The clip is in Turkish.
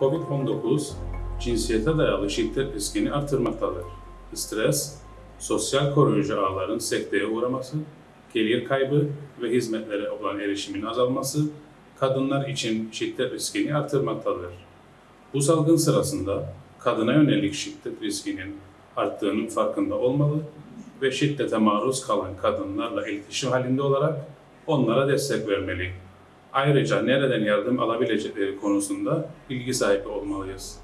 COVID-19 cinsiyete dayalı şiddet riskini artırmaktadır. Stres, sosyal koruyucu ağların sekteye uğraması, gelir kaybı ve hizmetlere olan erişimin azalması kadınlar için şiddet riskini artırmaktadır. Bu salgın sırasında kadına yönelik şiddet riskinin arttığının farkında olmalı ve şiddete maruz kalan kadınlarla iletişim halinde olarak onlara destek vermeli. Ayrıca nereden yardım alabilecekleri konusunda bilgi sahibi olmalıyız.